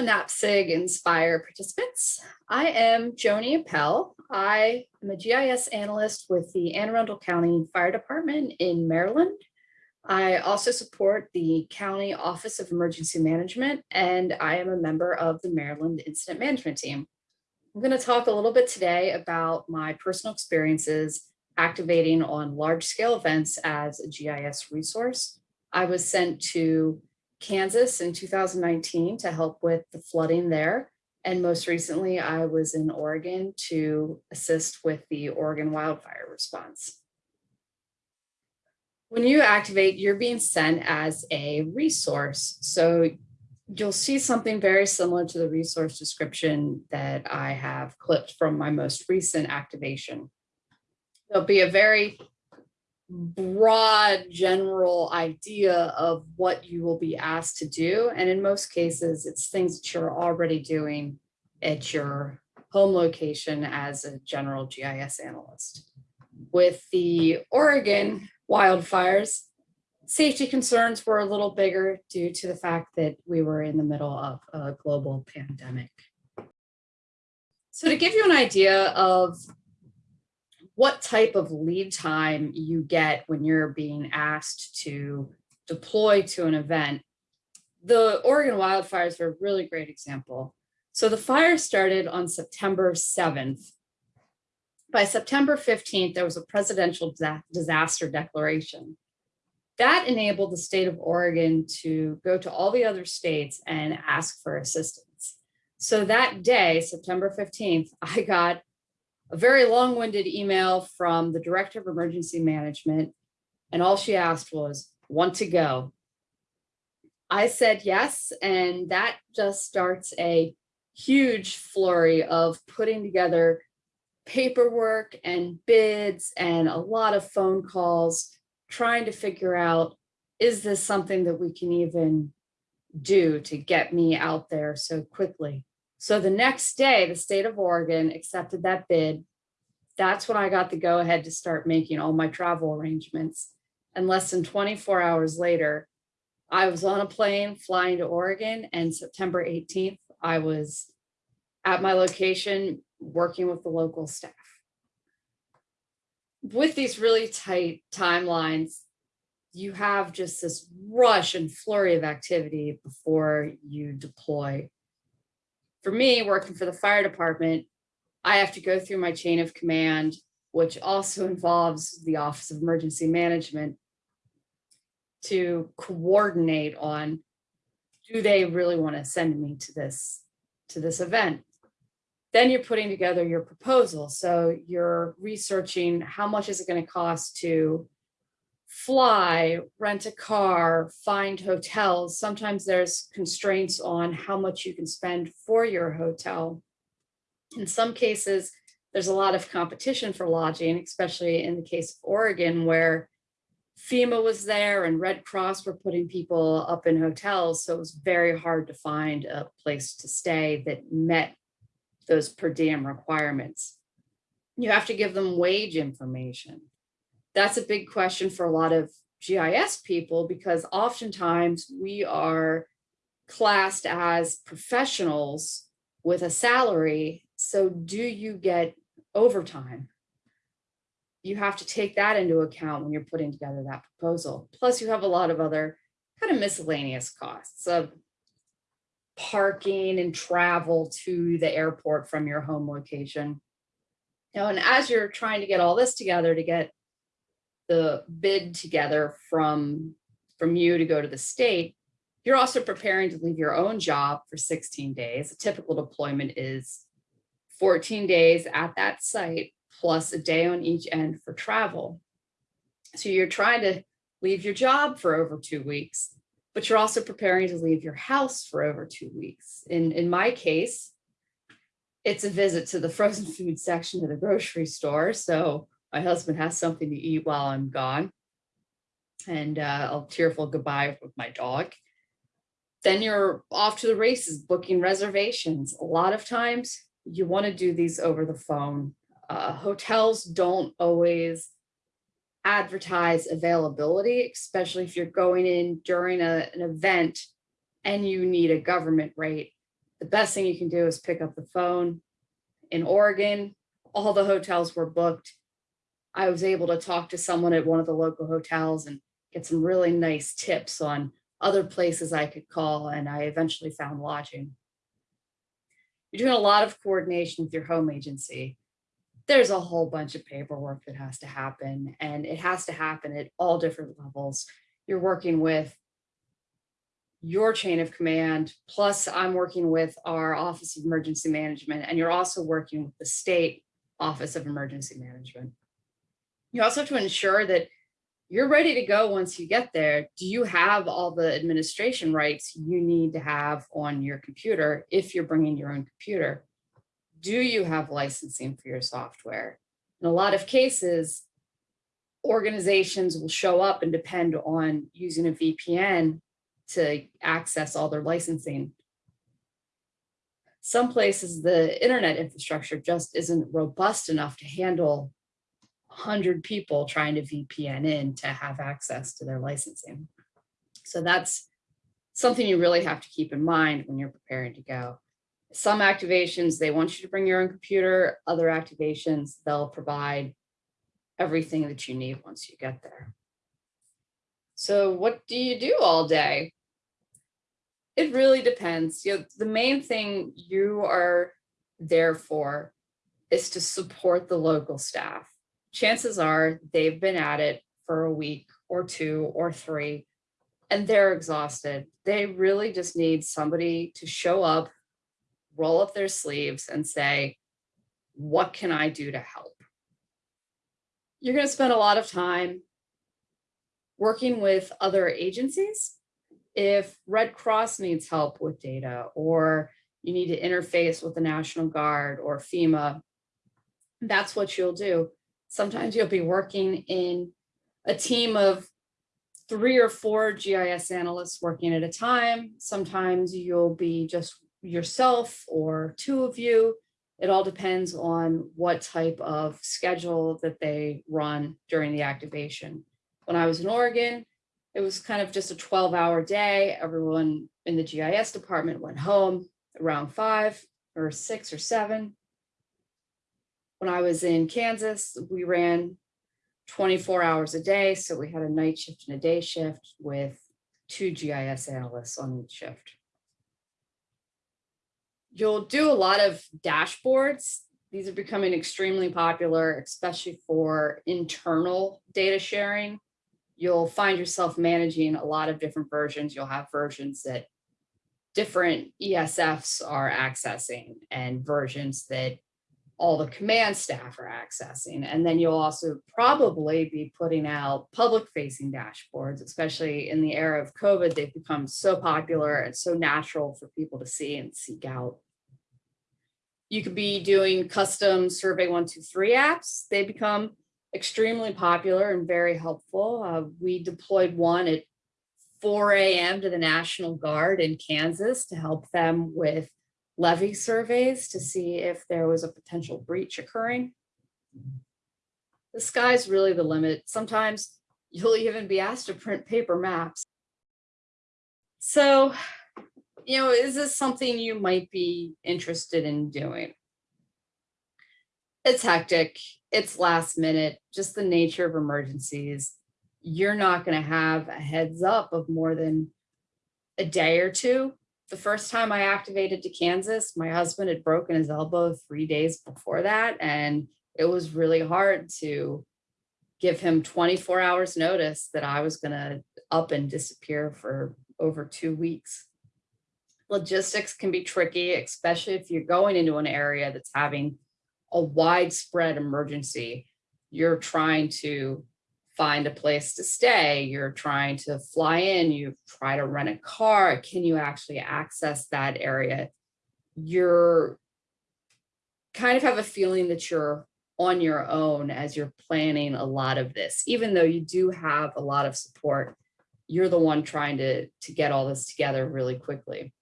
NAPSG Inspire participants. I am Joni Appel. I am a GIS analyst with the Anne Arundel County Fire Department in Maryland. I also support the County Office of Emergency Management, and I am a member of the Maryland Incident Management Team. I'm going to talk a little bit today about my personal experiences activating on large-scale events as a GIS resource. I was sent to Kansas in 2019 to help with the flooding there. And most recently, I was in Oregon to assist with the Oregon wildfire response. When you activate, you're being sent as a resource. So you'll see something very similar to the resource description that I have clipped from my most recent activation. There'll be a very broad general idea of what you will be asked to do. And in most cases, it's things that you're already doing at your home location as a general GIS analyst. With the Oregon wildfires, safety concerns were a little bigger due to the fact that we were in the middle of a global pandemic. So to give you an idea of what type of lead time you get when you're being asked to deploy to an event. The Oregon wildfires are a really great example. So the fire started on September 7th. By September 15th, there was a presidential disaster declaration. That enabled the state of Oregon to go to all the other states and ask for assistance. So that day, September 15th, I got a very long-winded email from the director of emergency management. And all she asked was, want to go? I said yes, and that just starts a huge flurry of putting together paperwork and bids and a lot of phone calls, trying to figure out, is this something that we can even do to get me out there so quickly? So the next day, the state of Oregon accepted that bid. That's when I got the go ahead to start making all my travel arrangements. And less than 24 hours later, I was on a plane flying to Oregon and September 18th, I was at my location working with the local staff. With these really tight timelines, you have just this rush and flurry of activity before you deploy for me, working for the fire department, I have to go through my chain of command, which also involves the Office of Emergency Management to coordinate on do they really want to send me to this to this event? Then you're putting together your proposal. So you're researching how much is it going to cost to fly, rent a car, find hotels. Sometimes there's constraints on how much you can spend for your hotel. In some cases, there's a lot of competition for lodging, especially in the case of Oregon, where FEMA was there and Red Cross were putting people up in hotels. So it was very hard to find a place to stay that met those per diem requirements. You have to give them wage information that's a big question for a lot of GIS people because oftentimes we are classed as professionals with a salary. So do you get overtime? You have to take that into account when you're putting together that proposal. Plus you have a lot of other kind of miscellaneous costs of parking and travel to the airport from your home location. You know, and as you're trying to get all this together to get the bid together from, from you to go to the state, you're also preparing to leave your own job for 16 days. A typical deployment is 14 days at that site plus a day on each end for travel. So you're trying to leave your job for over two weeks, but you're also preparing to leave your house for over two weeks. In, in my case, it's a visit to the frozen food section of the grocery store. So my husband has something to eat while I'm gone. And uh, a tearful goodbye with my dog. Then you're off to the races, booking reservations. A lot of times you want to do these over the phone. Uh, hotels don't always advertise availability, especially if you're going in during a, an event and you need a government rate. the best thing you can do is pick up the phone. In Oregon, all the hotels were booked. I was able to talk to someone at one of the local hotels and get some really nice tips on other places I could call, and I eventually found lodging. You're doing a lot of coordination with your home agency. There's a whole bunch of paperwork that has to happen, and it has to happen at all different levels. You're working with your chain of command, plus I'm working with our Office of Emergency Management, and you're also working with the state Office of Emergency Management. You also have to ensure that you're ready to go once you get there. Do you have all the administration rights you need to have on your computer if you're bringing your own computer? Do you have licensing for your software? In a lot of cases, organizations will show up and depend on using a VPN to access all their licensing. Some places, the internet infrastructure just isn't robust enough to handle 100 people trying to VPN in to have access to their licensing. So that's something you really have to keep in mind when you're preparing to go. Some activations, they want you to bring your own computer. Other activations, they'll provide everything that you need once you get there. So what do you do all day? It really depends. You know, the main thing you are there for is to support the local staff. Chances are they've been at it for a week or two or three, and they're exhausted. They really just need somebody to show up, roll up their sleeves and say, what can I do to help? You're going to spend a lot of time working with other agencies if Red Cross needs help with data or you need to interface with the National Guard or FEMA, that's what you'll do. Sometimes you'll be working in a team of three or four GIS analysts working at a time. Sometimes you'll be just yourself or two of you. It all depends on what type of schedule that they run during the activation. When I was in Oregon, it was kind of just a 12 hour day. Everyone in the GIS department went home around five or six or seven. When I was in Kansas, we ran 24 hours a day. So we had a night shift and a day shift with two GIS analysts on each shift. You'll do a lot of dashboards. These are becoming extremely popular, especially for internal data sharing you'll find yourself managing a lot of different versions. You'll have versions that different ESFs are accessing and versions that all the command staff are accessing. And then you'll also probably be putting out public facing dashboards, especially in the era of COVID, they've become so popular and so natural for people to see and seek out. You could be doing custom Survey123 apps. They become extremely popular and very helpful. Uh, we deployed one at 4 a.m. to the National Guard in Kansas to help them with levee surveys to see if there was a potential breach occurring. The sky's really the limit. Sometimes you'll even be asked to print paper maps. So, you know, is this something you might be interested in doing? It's hectic it's last minute, just the nature of emergencies. You're not going to have a heads up of more than a day or two. The first time I activated to Kansas, my husband had broken his elbow three days before that. And it was really hard to give him 24 hours notice that I was going to up and disappear for over two weeks. Logistics can be tricky, especially if you're going into an area that's having a widespread emergency, you're trying to find a place to stay, you're trying to fly in, you try to rent a car, can you actually access that area? You're kind of have a feeling that you're on your own as you're planning a lot of this, even though you do have a lot of support, you're the one trying to, to get all this together really quickly.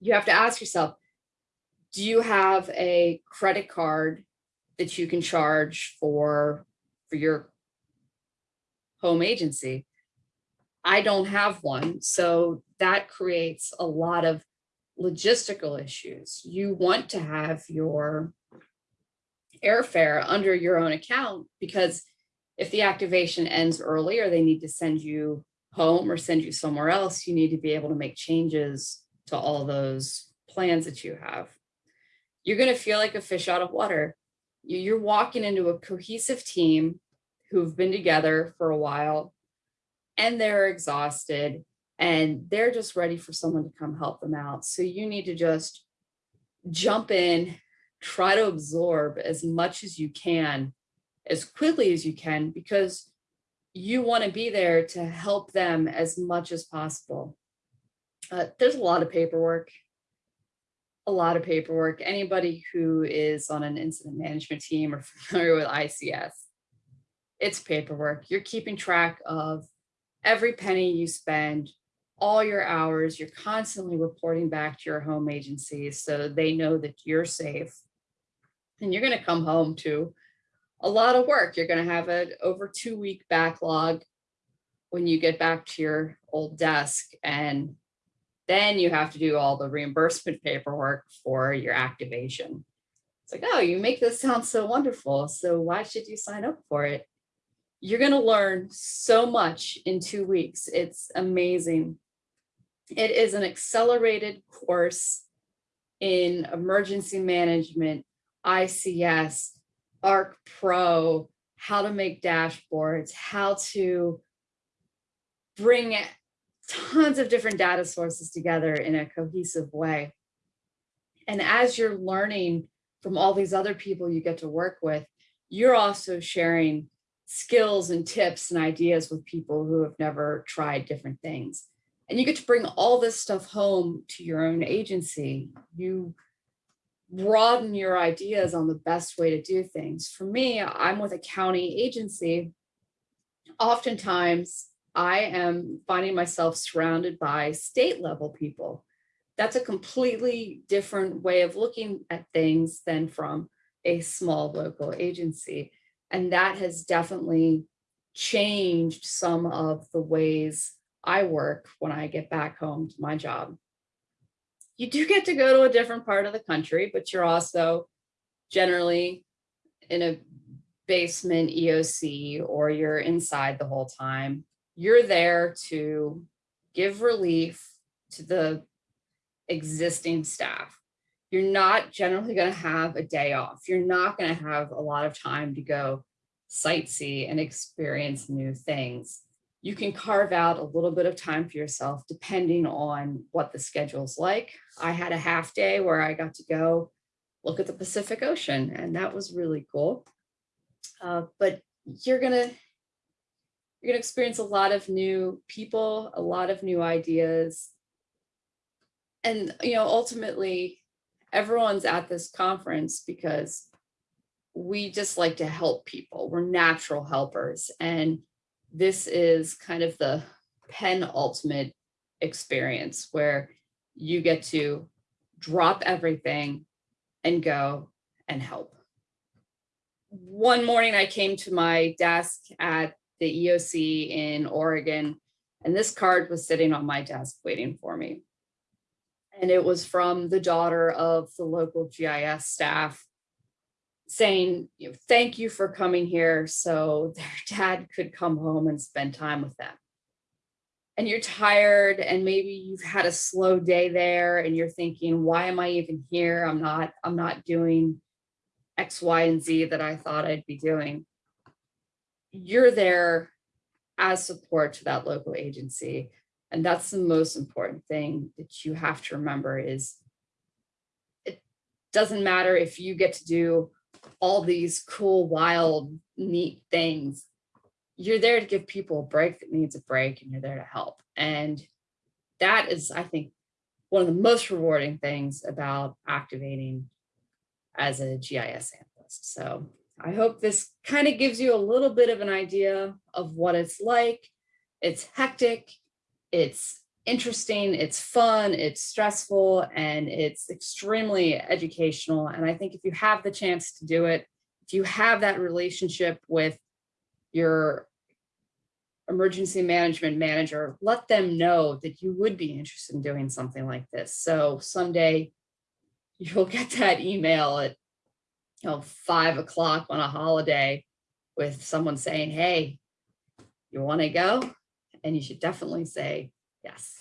You have to ask yourself, do you have a credit card that you can charge for for your home agency? I don't have one, so that creates a lot of logistical issues. You want to have your airfare under your own account because if the activation ends early or they need to send you home or send you somewhere else, you need to be able to make changes to all those plans that you have. You're going to feel like a fish out of water. You're walking into a cohesive team who've been together for a while and they're exhausted and they're just ready for someone to come help them out. So you need to just jump in, try to absorb as much as you can, as quickly as you can, because you want to be there to help them as much as possible. Uh, there's a lot of paperwork, a lot of paperwork. Anybody who is on an incident management team or familiar with ICS, it's paperwork. You're keeping track of every penny you spend, all your hours, you're constantly reporting back to your home agencies so they know that you're safe. And you're going to come home to a lot of work. You're going to have an over two week backlog when you get back to your old desk and then you have to do all the reimbursement paperwork for your activation. It's like, oh, you make this sound so wonderful. So why should you sign up for it? You're going to learn so much in two weeks. It's amazing. It is an accelerated course in emergency management, ICS, ARC Pro, how to make dashboards, how to bring tons of different data sources together in a cohesive way. And as you're learning from all these other people you get to work with, you're also sharing skills and tips and ideas with people who have never tried different things. And you get to bring all this stuff home to your own agency. You broaden your ideas on the best way to do things. For me, I'm with a county agency. Oftentimes, I am finding myself surrounded by state level people. That's a completely different way of looking at things than from a small local agency. And that has definitely changed some of the ways I work when I get back home to my job you do get to go to a different part of the country, but you're also generally in a basement EOC or you're inside the whole time. You're there to give relief to the existing staff. You're not generally going to have a day off. You're not going to have a lot of time to go sightsee and experience new things you can carve out a little bit of time for yourself depending on what the schedule's like. I had a half day where I got to go look at the Pacific Ocean and that was really cool. Uh, but you're gonna you're gonna experience a lot of new people, a lot of new ideas. And you know, ultimately, everyone's at this conference because we just like to help people. We're natural helpers and this is kind of the penultimate experience where you get to drop everything and go and help. One morning I came to my desk at the EOC in Oregon, and this card was sitting on my desk waiting for me. And it was from the daughter of the local GIS staff saying, you know, thank you for coming here so their dad could come home and spend time with them. And you're tired and maybe you've had a slow day there and you're thinking, why am I even here? I'm not, I'm not doing X, Y, and Z that I thought I'd be doing. You're there as support to that local agency. And that's the most important thing that you have to remember is it doesn't matter if you get to do all these cool, wild, neat things. You're there to give people a break that needs a break and you're there to help. And that is, I think, one of the most rewarding things about activating as a GIS analyst. So I hope this kind of gives you a little bit of an idea of what it's like. It's hectic, it's interesting, it's fun, it's stressful, and it's extremely educational. And I think if you have the chance to do it, if you have that relationship with your emergency management manager, let them know that you would be interested in doing something like this. So someday you'll get that email at you know, five o'clock on a holiday with someone saying, hey, you want to go? And you should definitely say yes.